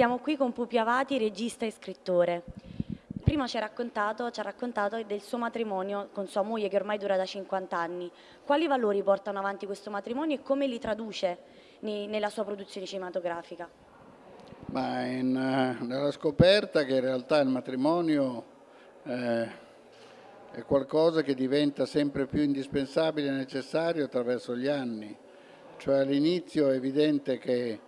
Siamo qui con Pupi Avati, regista e scrittore. Prima ci ha, raccontato, ci ha raccontato del suo matrimonio con sua moglie che ormai dura da 50 anni. Quali valori portano avanti questo matrimonio e come li traduce nella sua produzione cinematografica? Ma in, eh, nella scoperta che in realtà il matrimonio eh, è qualcosa che diventa sempre più indispensabile e necessario attraverso gli anni. Cioè all'inizio è evidente che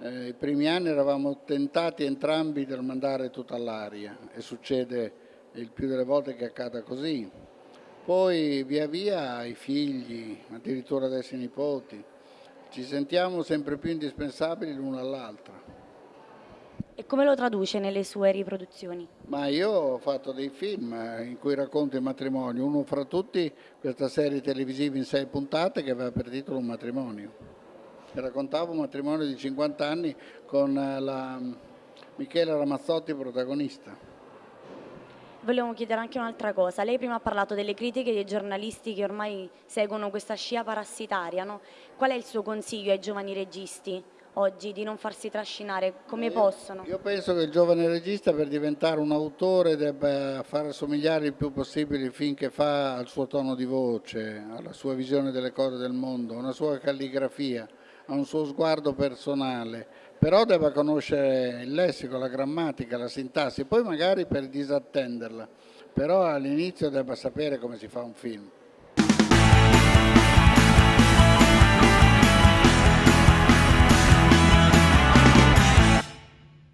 eh, I primi anni eravamo tentati entrambi del mandare tutto all'aria e succede il più delle volte che accada così. Poi via via i figli, addirittura adesso i nipoti, ci sentiamo sempre più indispensabili l'uno all'altra. E come lo traduce nelle sue riproduzioni? Ma io ho fatto dei film in cui racconto il matrimonio, uno fra tutti questa serie televisiva in sei puntate che aveva per titolo Un matrimonio raccontavo un matrimonio di 50 anni con eh, la Michela Ramazzotti protagonista. Volevo chiedere anche un'altra cosa. Lei prima ha parlato delle critiche dei giornalisti che ormai seguono questa scia parassitaria. No? Qual è il suo consiglio ai giovani registi oggi di non farsi trascinare? Come io, possono? Io penso che il giovane regista per diventare un autore debba far assomigliare il più possibile il film che fa al suo tono di voce, alla sua visione delle cose del mondo, una sua calligrafia ha un suo sguardo personale, però deve conoscere il lessico, la grammatica, la sintassi, poi magari per disattenderla, però all'inizio deve sapere come si fa un film.